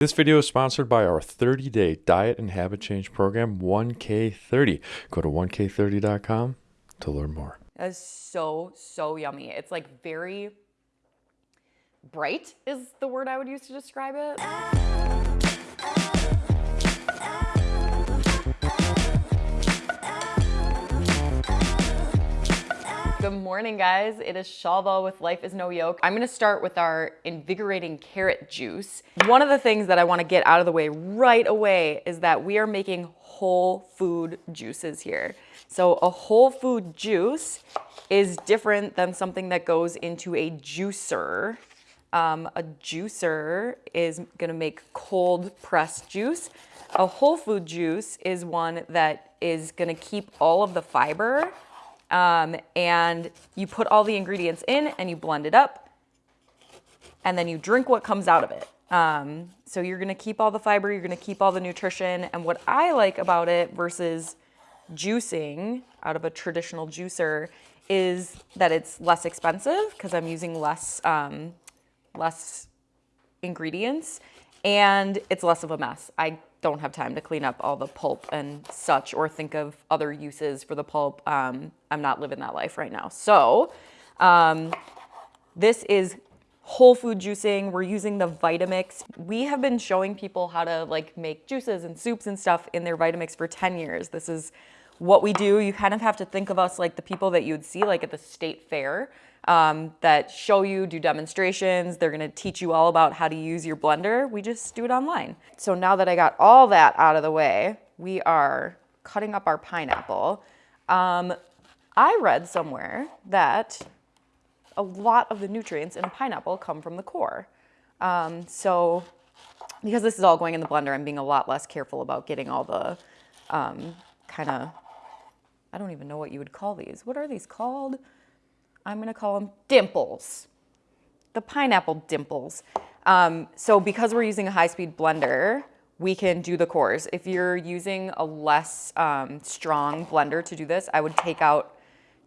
This video is sponsored by our 30-day diet and habit change program, 1K30. Go to 1K30.com to learn more. That is so, so yummy. It's like very bright is the word I would use to describe it. Good morning, guys. It is Shalva with Life is No Yoke. I'm gonna start with our invigorating carrot juice. One of the things that I wanna get out of the way right away is that we are making whole food juices here. So a whole food juice is different than something that goes into a juicer. Um, a juicer is gonna make cold pressed juice. A whole food juice is one that is gonna keep all of the fiber um, and you put all the ingredients in and you blend it up and then you drink what comes out of it. Um, so you're gonna keep all the fiber, you're gonna keep all the nutrition. And what I like about it versus juicing out of a traditional juicer is that it's less expensive because I'm using less, um, less ingredients and it's less of a mess. I don't have time to clean up all the pulp and such or think of other uses for the pulp. Um, I'm not living that life right now. So um, this is whole food juicing. We're using the Vitamix. We have been showing people how to like make juices and soups and stuff in their Vitamix for 10 years. This is what we do. You kind of have to think of us like the people that you would see like at the state fair um, that show you, do demonstrations. They're gonna teach you all about how to use your blender. We just do it online. So now that I got all that out of the way, we are cutting up our pineapple. Um, I read somewhere that a lot of the nutrients in a pineapple come from the core. Um, so because this is all going in the blender, I'm being a lot less careful about getting all the um, kind of, I don't even know what you would call these. What are these called? I'm gonna call them dimples. The pineapple dimples. Um, so because we're using a high-speed blender, we can do the cores. If you're using a less um, strong blender to do this, I would take out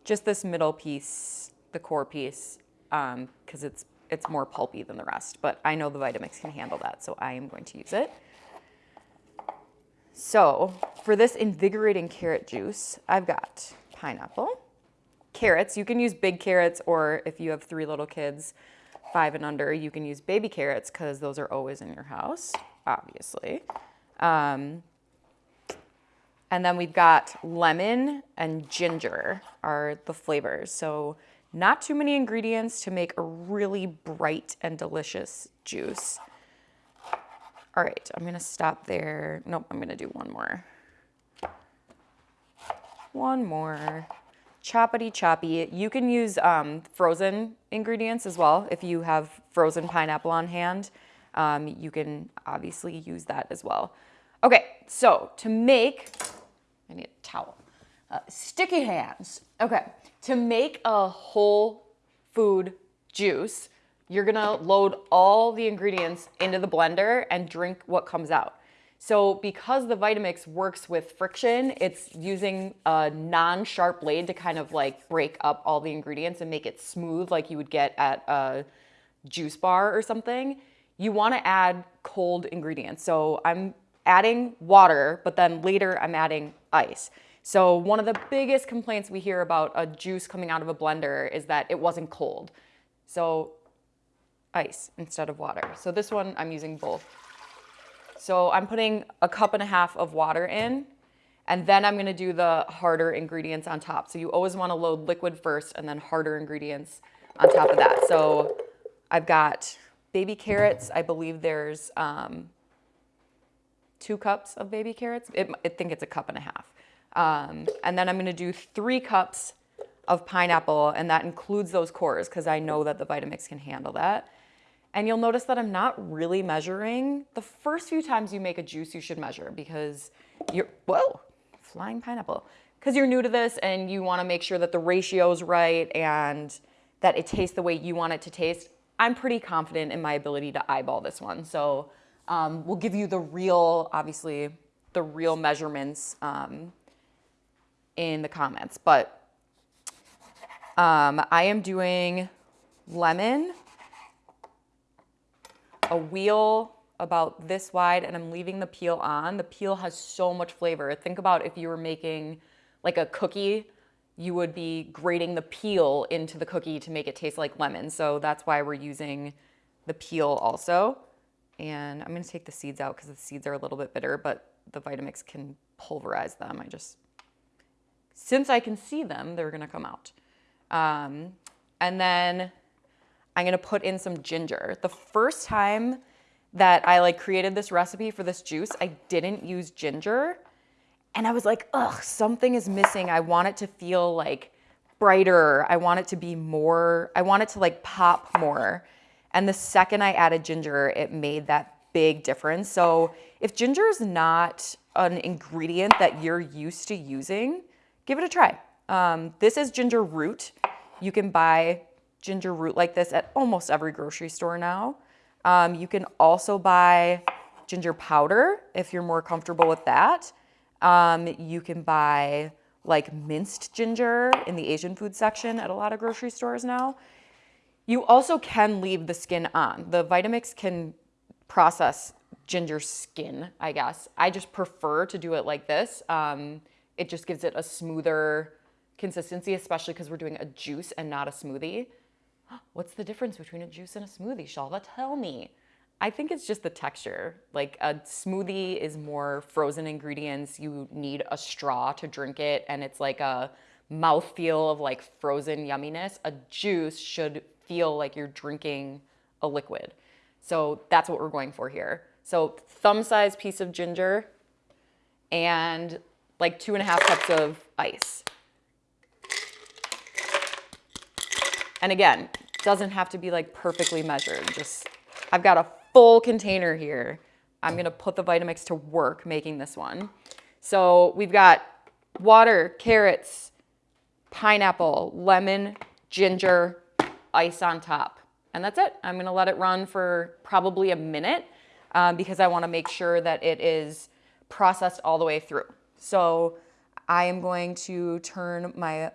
just this middle piece, the core piece, because um, it's, it's more pulpy than the rest. But I know the Vitamix can handle that, so I am going to use it. So for this invigorating carrot juice, I've got pineapple, carrots. You can use big carrots or if you have three little kids, five and under, you can use baby carrots because those are always in your house, obviously. Um, and then we've got lemon and ginger are the flavors. So not too many ingredients to make a really bright and delicious juice. All right, I'm gonna stop there. Nope, I'm gonna do one more. One more choppity choppy. You can use um, frozen ingredients as well. If you have frozen pineapple on hand, um, you can obviously use that as well. Okay, so to make, I need a towel. Uh, sticky hands. Okay, to make a whole food juice, you're gonna load all the ingredients into the blender and drink what comes out. So because the Vitamix works with friction, it's using a non-sharp blade to kind of like break up all the ingredients and make it smooth like you would get at a juice bar or something. You wanna add cold ingredients. So I'm adding water, but then later I'm adding ice. So one of the biggest complaints we hear about a juice coming out of a blender is that it wasn't cold. So ice instead of water. So this one I'm using both. So I'm putting a cup and a half of water in and then I'm gonna do the harder ingredients on top. So you always wanna load liquid first and then harder ingredients on top of that. So I've got baby carrots. I believe there's um, two cups of baby carrots. It, I think it's a cup and a half. Um, and then I'm gonna do three cups of pineapple and that includes those cores because I know that the Vitamix can handle that. And you'll notice that I'm not really measuring. The first few times you make a juice, you should measure because you're, whoa, flying pineapple. Because you're new to this and you wanna make sure that the ratio is right and that it tastes the way you want it to taste. I'm pretty confident in my ability to eyeball this one. So um, we'll give you the real, obviously, the real measurements um, in the comments. But um, I am doing lemon, a wheel about this wide and I'm leaving the peel on. The peel has so much flavor. Think about if you were making like a cookie, you would be grating the peel into the cookie to make it taste like lemon. So that's why we're using the peel also. And I'm gonna take the seeds out because the seeds are a little bit bitter, but the Vitamix can pulverize them. I just, since I can see them, they're gonna come out. Um, and then I'm gonna put in some ginger. The first time that I like created this recipe for this juice, I didn't use ginger. And I was like, ugh, something is missing. I want it to feel like brighter. I want it to be more, I want it to like pop more. And the second I added ginger, it made that big difference. So if ginger is not an ingredient that you're used to using, give it a try. Um, this is ginger root. You can buy ginger root like this at almost every grocery store now. Um, you can also buy ginger powder if you're more comfortable with that. Um, you can buy like minced ginger in the Asian food section at a lot of grocery stores now. You also can leave the skin on. The Vitamix can process ginger skin, I guess. I just prefer to do it like this. Um, it just gives it a smoother consistency, especially because we're doing a juice and not a smoothie. What's the difference between a juice and a smoothie, Shalva? Tell me. I think it's just the texture. Like a smoothie is more frozen ingredients. You need a straw to drink it, and it's like a mouthfeel of like frozen yumminess. A juice should feel like you're drinking a liquid. So that's what we're going for here. So thumb size piece of ginger and like two and a half cups of ice. And again, doesn't have to be like perfectly measured. Just, I've got a full container here. I'm gonna put the Vitamix to work making this one. So we've got water, carrots, pineapple, lemon, ginger, ice on top. And that's it. I'm gonna let it run for probably a minute um, because I wanna make sure that it is processed all the way through. So I am going to turn my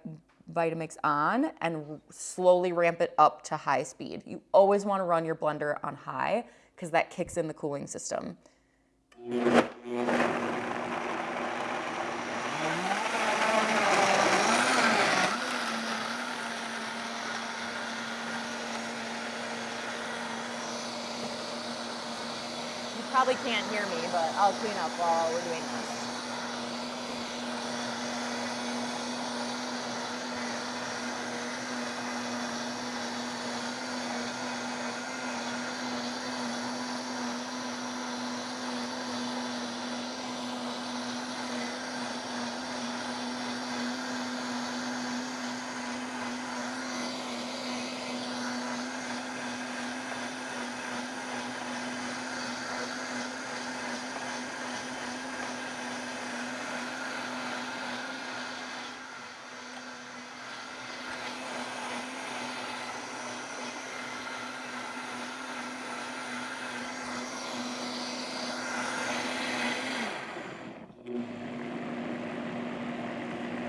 Vitamix on and slowly ramp it up to high speed. You always wanna run your blender on high because that kicks in the cooling system. You probably can't hear me, but I'll clean up while we're doing this.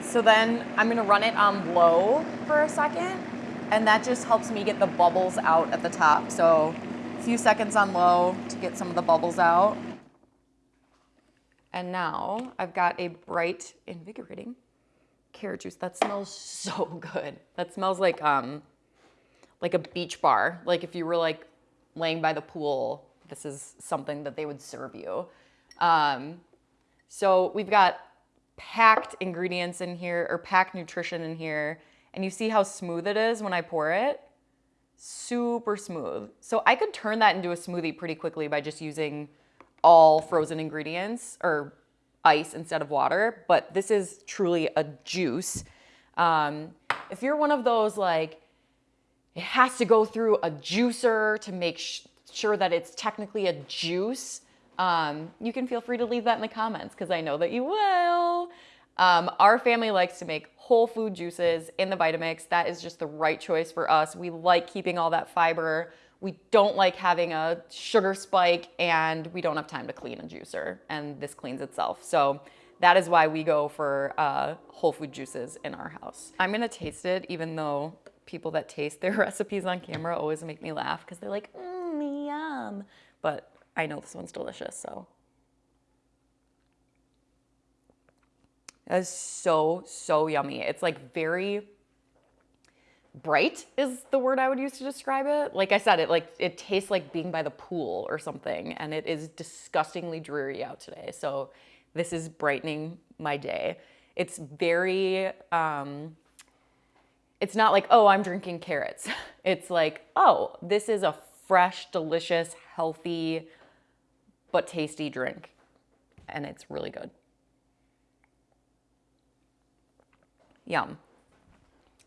So then I'm gonna run it on low for a second, and that just helps me get the bubbles out at the top. So a few seconds on low to get some of the bubbles out. And now I've got a bright, invigorating carrot juice. That smells so good. That smells like um, like a beach bar. Like if you were like laying by the pool, this is something that they would serve you. Um, so we've got packed ingredients in here or packed nutrition in here. And you see how smooth it is when I pour it? Super smooth. So I could turn that into a smoothie pretty quickly by just using all frozen ingredients or ice instead of water, but this is truly a juice. Um, if you're one of those like, it has to go through a juicer to make sure that it's technically a juice, um, you can feel free to leave that in the comments because I know that you will. Um, our family likes to make whole food juices in the Vitamix. That is just the right choice for us. We like keeping all that fiber. We don't like having a sugar spike and we don't have time to clean a juicer and this cleans itself. So that is why we go for uh, whole food juices in our house. I'm gonna taste it even though people that taste their recipes on camera always make me laugh because they're like, mmm, yum. But I know this one's delicious, so. That is so, so yummy. It's like very bright is the word I would use to describe it. Like I said, it like it tastes like being by the pool or something, and it is disgustingly dreary out today. So this is brightening my day. It's very um, it's not like, oh, I'm drinking carrots. It's like, oh, this is a fresh, delicious, healthy, but tasty drink. And it's really good. Yum.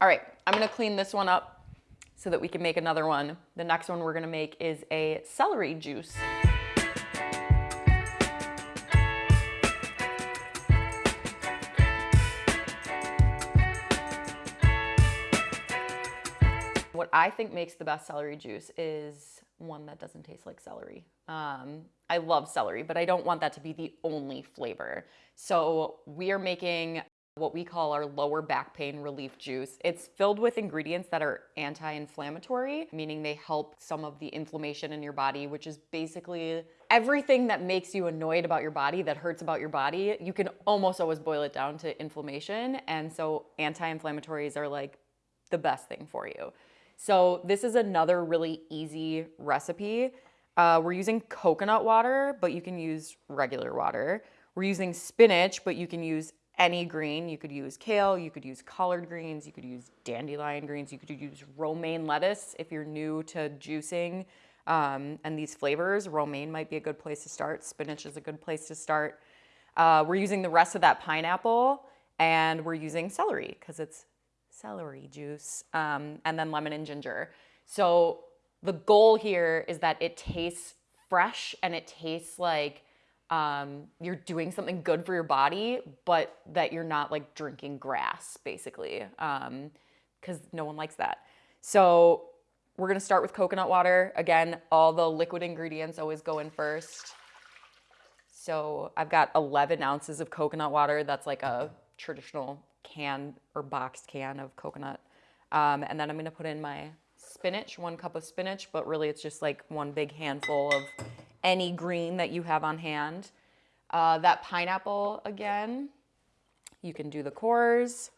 All right, I'm gonna clean this one up so that we can make another one. The next one we're gonna make is a celery juice. What I think makes the best celery juice is one that doesn't taste like celery. Um, I love celery, but I don't want that to be the only flavor. So we are making what we call our lower back pain relief juice. It's filled with ingredients that are anti-inflammatory, meaning they help some of the inflammation in your body, which is basically everything that makes you annoyed about your body, that hurts about your body. You can almost always boil it down to inflammation. And so anti-inflammatories are like the best thing for you. So this is another really easy recipe. Uh, we're using coconut water, but you can use regular water. We're using spinach, but you can use any green. You could use kale, you could use collard greens, you could use dandelion greens, you could use romaine lettuce if you're new to juicing um, and these flavors. Romaine might be a good place to start. Spinach is a good place to start. Uh, we're using the rest of that pineapple and we're using celery because it's celery juice, um, and then lemon and ginger. So the goal here is that it tastes fresh and it tastes like um, you're doing something good for your body, but that you're not like drinking grass, basically, because um, no one likes that. So we're gonna start with coconut water. Again, all the liquid ingredients always go in first. So I've got 11 ounces of coconut water. That's like a traditional can or boxed can of coconut. Um, and then I'm gonna put in my spinach, one cup of spinach, but really it's just like one big handful of any green that you have on hand. Uh, that pineapple again, you can do the cores.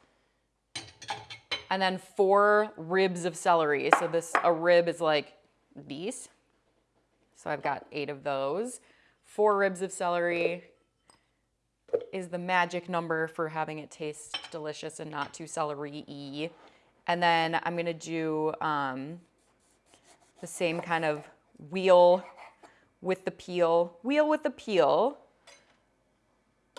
And then four ribs of celery. So this, a rib is like these. So I've got eight of those. Four ribs of celery, is the magic number for having it taste delicious and not too celery-y. And then I'm gonna do um, the same kind of wheel with the peel, wheel with the peel.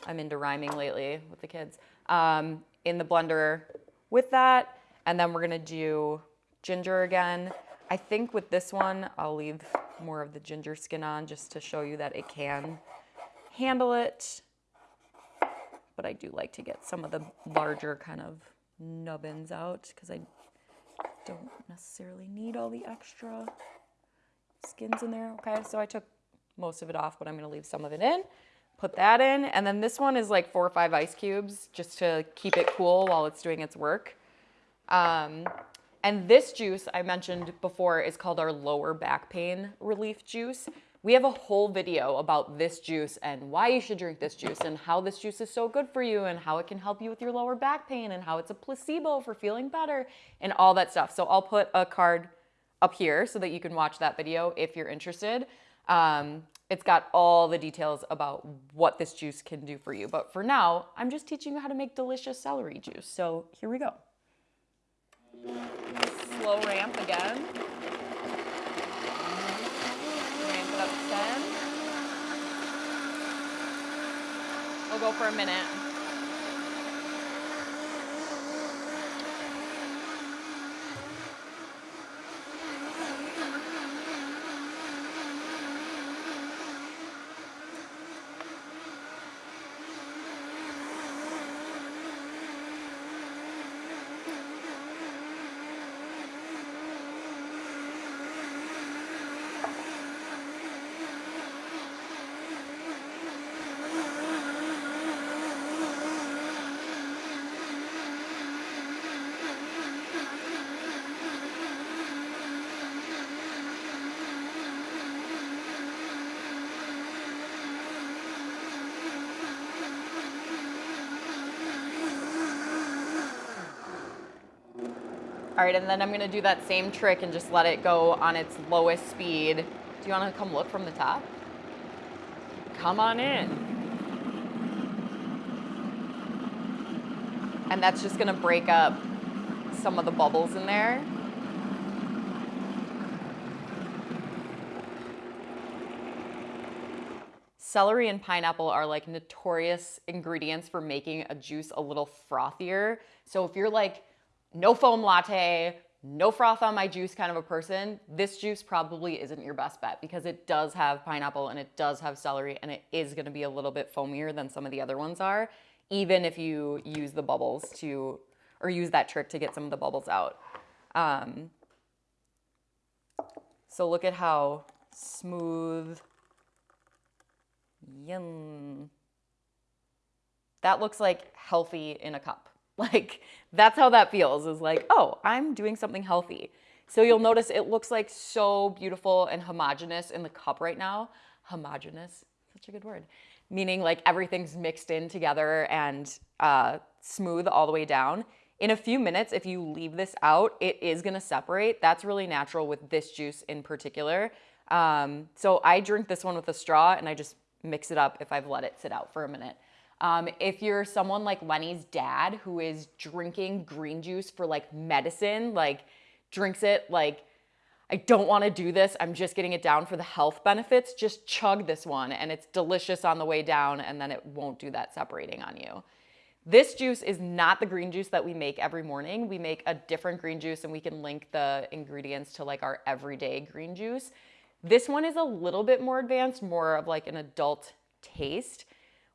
I'm into rhyming lately with the kids. Um, in the blender with that. And then we're gonna do ginger again. I think with this one, I'll leave more of the ginger skin on just to show you that it can handle it but I do like to get some of the larger kind of nubbins out because I don't necessarily need all the extra skins in there. Okay, so I took most of it off, but I'm gonna leave some of it in. Put that in, and then this one is like four or five ice cubes just to keep it cool while it's doing its work. Um, and this juice I mentioned before is called our lower back pain relief juice. We have a whole video about this juice and why you should drink this juice and how this juice is so good for you and how it can help you with your lower back pain and how it's a placebo for feeling better and all that stuff. So I'll put a card up here so that you can watch that video if you're interested. Um, it's got all the details about what this juice can do for you. But for now, I'm just teaching you how to make delicious celery juice. So here we go. Slow ramp again. We'll go for a minute. All right, and then I'm gonna do that same trick and just let it go on its lowest speed. Do you wanna come look from the top? Come on in. And that's just gonna break up some of the bubbles in there. Celery and pineapple are like notorious ingredients for making a juice a little frothier. So if you're like no foam latte, no froth on my juice kind of a person, this juice probably isn't your best bet because it does have pineapple and it does have celery and it is gonna be a little bit foamier than some of the other ones are, even if you use the bubbles to, or use that trick to get some of the bubbles out. Um, so look at how smooth Yum. That looks like healthy in a cup. Like that's how that feels is like, oh, I'm doing something healthy. So you'll notice it looks like so beautiful and homogenous in the cup right now. Homogenous, such a good word. Meaning like everything's mixed in together and uh, smooth all the way down. In a few minutes, if you leave this out, it is gonna separate. That's really natural with this juice in particular. Um, so I drink this one with a straw and I just mix it up if I've let it sit out for a minute. Um, if you're someone like Lenny's dad who is drinking green juice for like medicine, like drinks it like, I don't want to do this. I'm just getting it down for the health benefits. Just chug this one and it's delicious on the way down and then it won't do that separating on you. This juice is not the green juice that we make every morning. We make a different green juice and we can link the ingredients to like our everyday green juice. This one is a little bit more advanced, more of like an adult taste.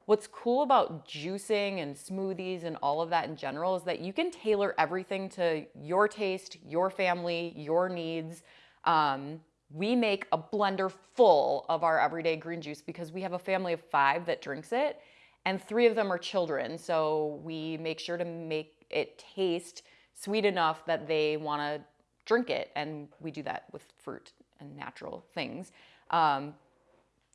What's cool about juicing and smoothies and all of that in general is that you can tailor everything to your taste, your family, your needs. Um, we make a blender full of our everyday green juice because we have a family of five that drinks it and three of them are children. So we make sure to make it taste sweet enough that they want to drink it. And we do that with fruit and natural things. Um,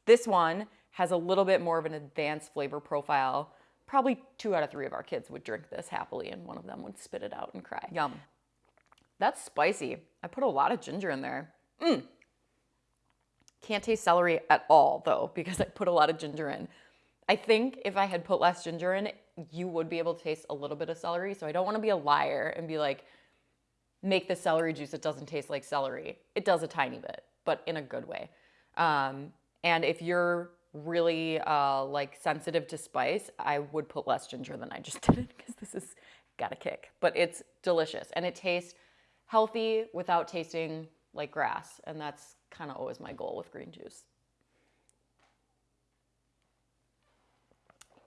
this one has a little bit more of an advanced flavor profile. Probably two out of three of our kids would drink this happily and one of them would spit it out and cry. Yum. That's spicy. I put a lot of ginger in there. Mmm. Can't taste celery at all though because I put a lot of ginger in. I think if I had put less ginger in, you would be able to taste a little bit of celery. So I don't want to be a liar and be like, make the celery juice that doesn't taste like celery. It does a tiny bit, but in a good way. Um, and if you're really uh, like sensitive to spice, I would put less ginger than I just did because this has got a kick. But it's delicious and it tastes healthy without tasting like grass. And that's kind of always my goal with green juice.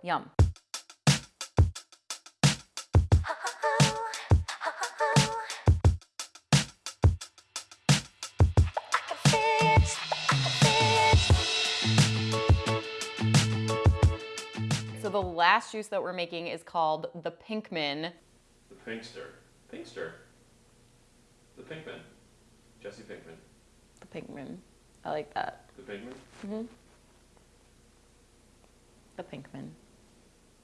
Yum. So the last juice that we're making is called the Pinkman. The Pinkster. Pinkster. The Pinkman. Jesse Pinkman. The Pinkman. I like that. The Pinkman. Mm-hmm. The Pinkman.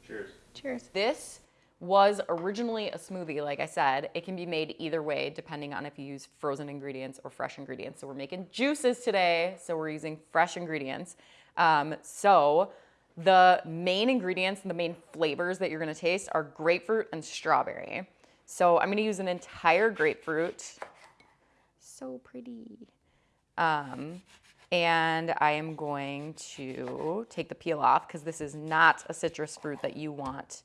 Cheers. Cheers. This was originally a smoothie, like I said. It can be made either way, depending on if you use frozen ingredients or fresh ingredients. So we're making juices today, so we're using fresh ingredients. Um, so the main ingredients and the main flavors that you're gonna taste are grapefruit and strawberry. So I'm gonna use an entire grapefruit. So pretty. Um, and I am going to take the peel off because this is not a citrus fruit that you want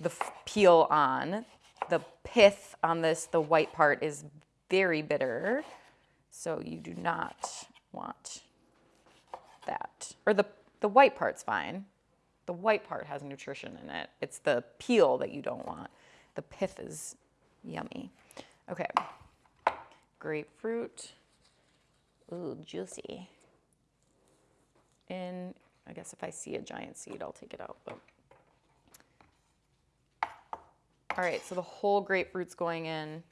the peel on. The pith on this, the white part is very bitter. So you do not want that. Or the the white part's fine. The white part has nutrition in it. It's the peel that you don't want. The pith is yummy. Okay. Grapefruit. Ooh, juicy. And I guess if I see a giant seed, I'll take it out. But. All right, so the whole grapefruit's going in.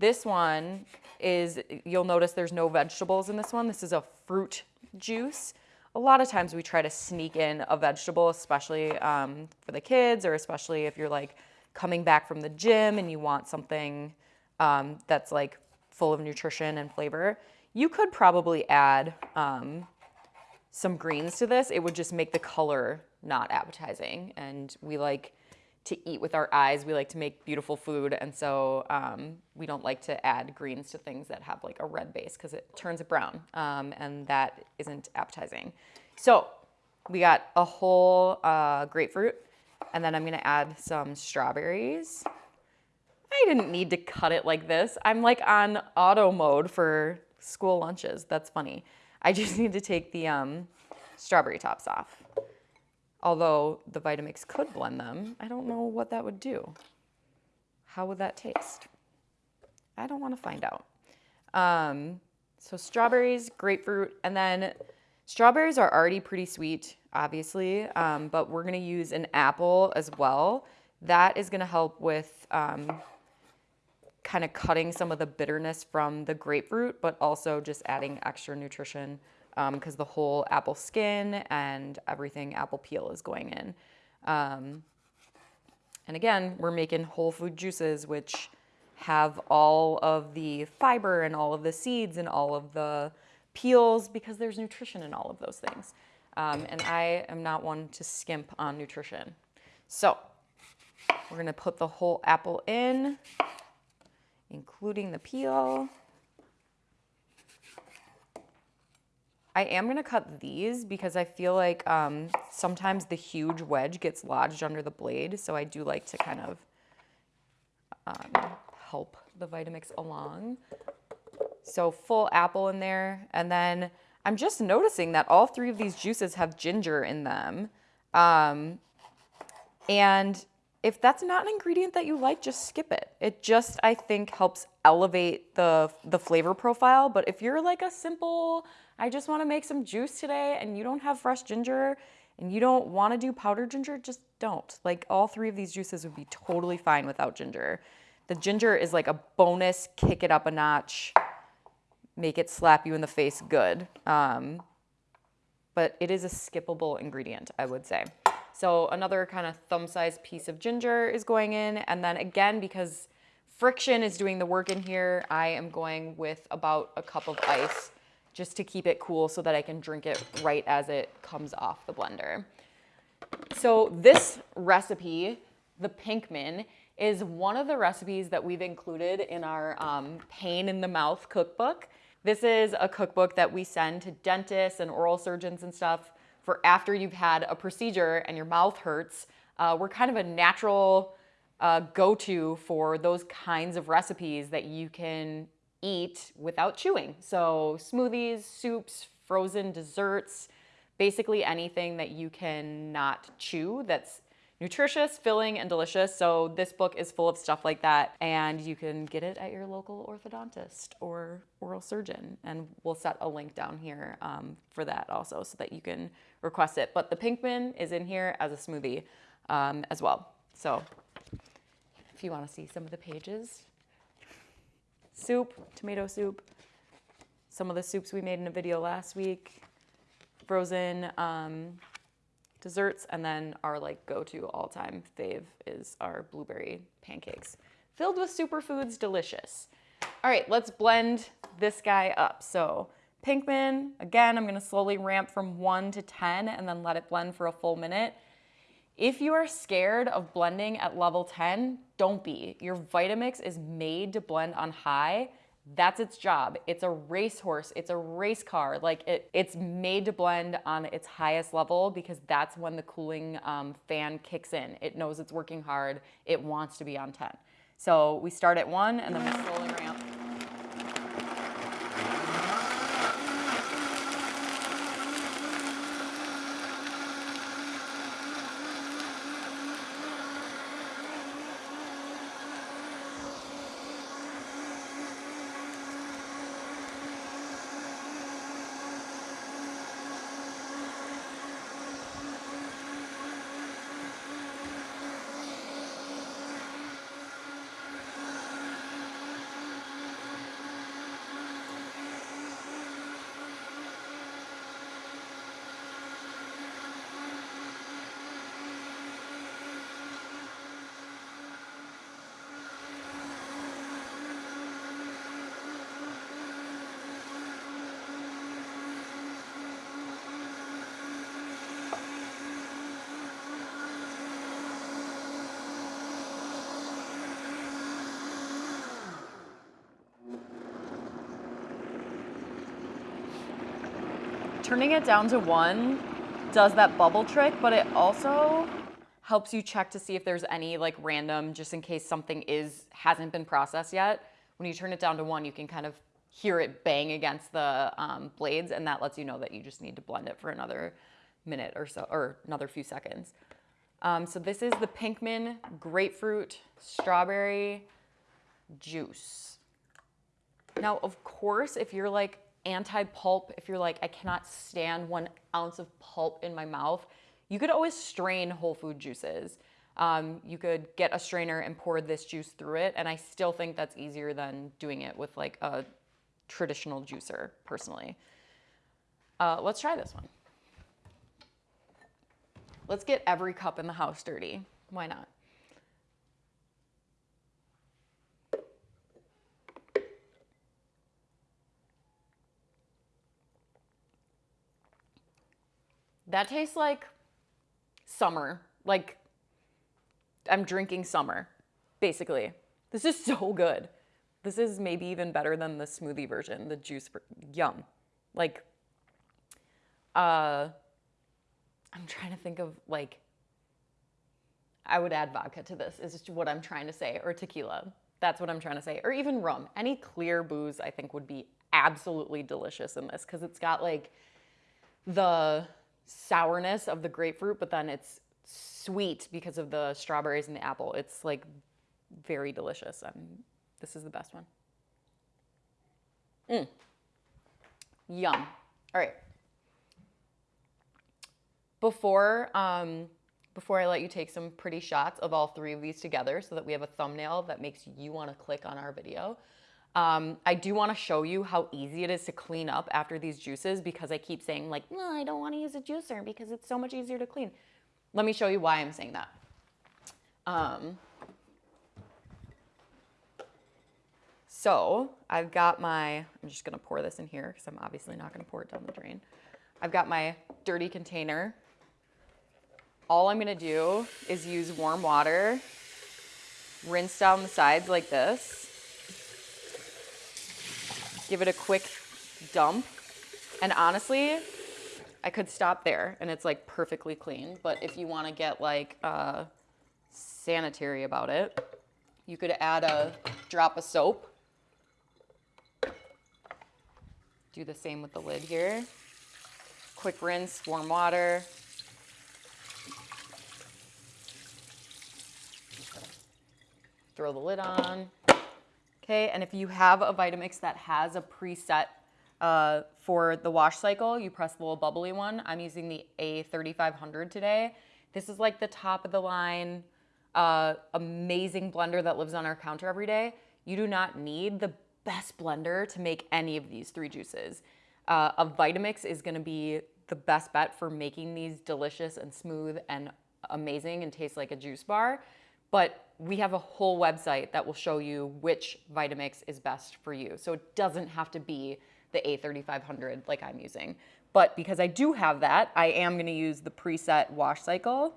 This one is, you'll notice there's no vegetables in this one. This is a fruit juice. A lot of times we try to sneak in a vegetable, especially um, for the kids or especially if you're like coming back from the gym and you want something um, that's like full of nutrition and flavor, you could probably add um, some greens to this. It would just make the color not appetizing. And we like to eat with our eyes. We like to make beautiful food. And so um, we don't like to add greens to things that have like a red base because it turns it brown. Um, and that isn't appetizing. So we got a whole uh, grapefruit. And then I'm going to add some strawberries. I didn't need to cut it like this. I'm like on auto mode for school lunches. That's funny. I just need to take the um, strawberry tops off. Although the Vitamix could blend them, I don't know what that would do. How would that taste? I don't want to find out. Um, so strawberries, grapefruit, and then strawberries are already pretty sweet, obviously, um, but we're going to use an apple as well. That is going to help with um, kind of cutting some of the bitterness from the grapefruit, but also just adding extra nutrition because um, the whole apple skin and everything apple peel is going in. Um, and again, we're making whole food juices, which have all of the fiber and all of the seeds and all of the peels because there's nutrition in all of those things. Um, and I am not one to skimp on nutrition. So we're gonna put the whole apple in, including the peel. I am gonna cut these because I feel like um, sometimes the huge wedge gets lodged under the blade. So I do like to kind of um, help the Vitamix along. So full apple in there. And then I'm just noticing that all three of these juices have ginger in them. Um, and if that's not an ingredient that you like, just skip it. It just, I think, helps elevate the, the flavor profile. But if you're like a simple, I just wanna make some juice today and you don't have fresh ginger and you don't wanna do powdered ginger, just don't. Like all three of these juices would be totally fine without ginger. The ginger is like a bonus, kick it up a notch, make it slap you in the face good. Um, but it is a skippable ingredient, I would say. So another kind of thumb-sized piece of ginger is going in. And then again, because friction is doing the work in here, I am going with about a cup of ice just to keep it cool so that I can drink it right as it comes off the blender. So this recipe, the Pinkman, is one of the recipes that we've included in our um, pain in the mouth cookbook. This is a cookbook that we send to dentists and oral surgeons and stuff for after you've had a procedure and your mouth hurts. Uh, we're kind of a natural uh, go-to for those kinds of recipes that you can eat without chewing. So smoothies, soups, frozen desserts, basically anything that you can not chew that's nutritious, filling, and delicious. So this book is full of stuff like that and you can get it at your local orthodontist or oral surgeon. And we'll set a link down here um, for that also so that you can request it. But the Pinkman is in here as a smoothie um, as well. So if you wanna see some of the pages, soup, tomato soup, some of the soups we made in a video last week, frozen um, desserts, and then our like go-to all-time fave is our blueberry pancakes. Filled with superfoods, delicious. All right, let's blend this guy up. So Pinkman, again, I'm gonna slowly ramp from one to 10 and then let it blend for a full minute. If you are scared of blending at level 10, don't be. Your Vitamix is made to blend on high that's its job. It's a racehorse, it's a race car. Like it, it's made to blend on its highest level because that's when the cooling um, fan kicks in. It knows it's working hard. It wants to be on 10. So we start at one and then we slowly turning it down to one does that bubble trick, but it also helps you check to see if there's any like random, just in case something is hasn't been processed yet. When you turn it down to one, you can kind of hear it bang against the um, blades, and that lets you know that you just need to blend it for another minute or so, or another few seconds. Um, so this is the Pinkman grapefruit strawberry juice. Now, of course, if you're like anti-pulp, if you're like, I cannot stand one ounce of pulp in my mouth, you could always strain whole food juices. Um, you could get a strainer and pour this juice through it, and I still think that's easier than doing it with like a traditional juicer, personally. Uh, let's try this one. Let's get every cup in the house dirty. Why not? That tastes like summer. Like I'm drinking summer, basically. This is so good. This is maybe even better than the smoothie version, the juice. Yum. Like, uh, I'm trying to think of like, I would add vodka to this, is what I'm trying to say, or tequila. That's what I'm trying to say, or even rum. Any clear booze I think would be absolutely delicious in this because it's got like the sourness of the grapefruit, but then it's sweet because of the strawberries and the apple. It's like very delicious. I'm, this is the best one. Mm. Yum. All right. Before, um, before I let you take some pretty shots of all three of these together so that we have a thumbnail that makes you want to click on our video, um, I do want to show you how easy it is to clean up after these juices because I keep saying like, no, I don't want to use a juicer because it's so much easier to clean. Let me show you why I'm saying that. Um, so I've got my, I'm just gonna pour this in here because I'm obviously not gonna pour it down the drain. I've got my dirty container. All I'm gonna do is use warm water, rinse down the sides like this, give it a quick dump, and honestly, I could stop there and it's like perfectly clean. But if you want to get like uh, sanitary about it, you could add a drop of soap. Do the same with the lid here. Quick rinse, warm water. Throw the lid on. Okay, and if you have a Vitamix that has a preset uh, for the wash cycle, you press the little bubbly one. I'm using the A3500 today. This is like the top of the line, uh, amazing blender that lives on our counter every day. You do not need the best blender to make any of these three juices. Uh, a Vitamix is gonna be the best bet for making these delicious and smooth and amazing and taste like a juice bar. But we have a whole website that will show you which Vitamix is best for you. So it doesn't have to be the A3500 like I'm using. But because I do have that, I am gonna use the preset wash cycle.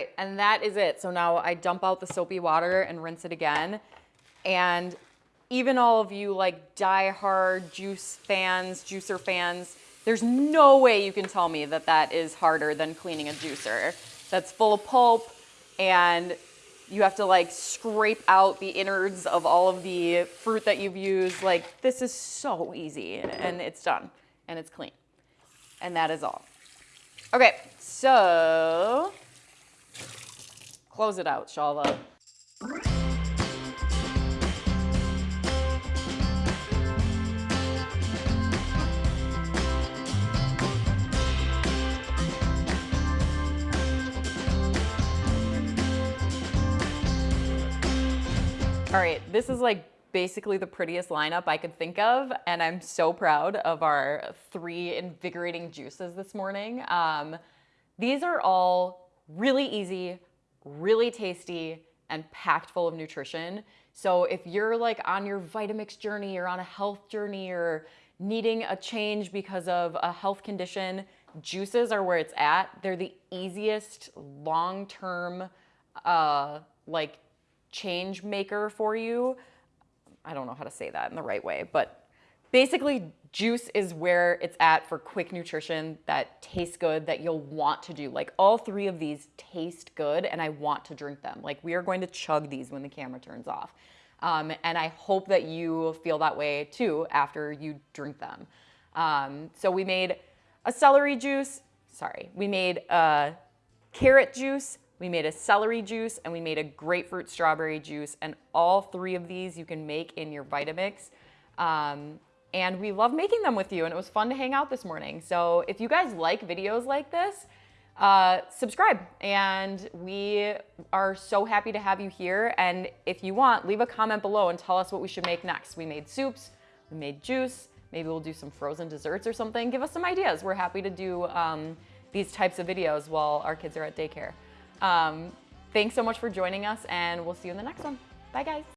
Right, and that is it. So now I dump out the soapy water and rinse it again. And even all of you like die-hard juice fans, juicer fans, there's no way you can tell me that that is harder than cleaning a juicer. That's full of pulp and you have to like scrape out the innards of all of the fruit that you've used. Like this is so easy and it's done and it's clean. And that is all. Okay, so Close it out, Shalva. All right, this is like basically the prettiest lineup I could think of, and I'm so proud of our three invigorating juices this morning. Um, these are all really easy, really tasty, and packed full of nutrition. So if you're like on your Vitamix journey or on a health journey or needing a change because of a health condition, juices are where it's at. They're the easiest long-term uh, like change maker for you. I don't know how to say that in the right way, but basically juice is where it's at for quick nutrition that tastes good that you'll want to do. Like all three of these taste good and I want to drink them. Like we are going to chug these when the camera turns off. Um, and I hope that you feel that way too after you drink them. Um, so we made a celery juice, sorry, we made a carrot juice, we made a celery juice, and we made a grapefruit strawberry juice. And all three of these you can make in your Vitamix. Um, and we love making them with you, and it was fun to hang out this morning. So if you guys like videos like this, uh, subscribe. And we are so happy to have you here. And if you want, leave a comment below and tell us what we should make next. We made soups, we made juice, maybe we'll do some frozen desserts or something. Give us some ideas. We're happy to do um, these types of videos while our kids are at daycare. Um, thanks so much for joining us, and we'll see you in the next one. Bye, guys.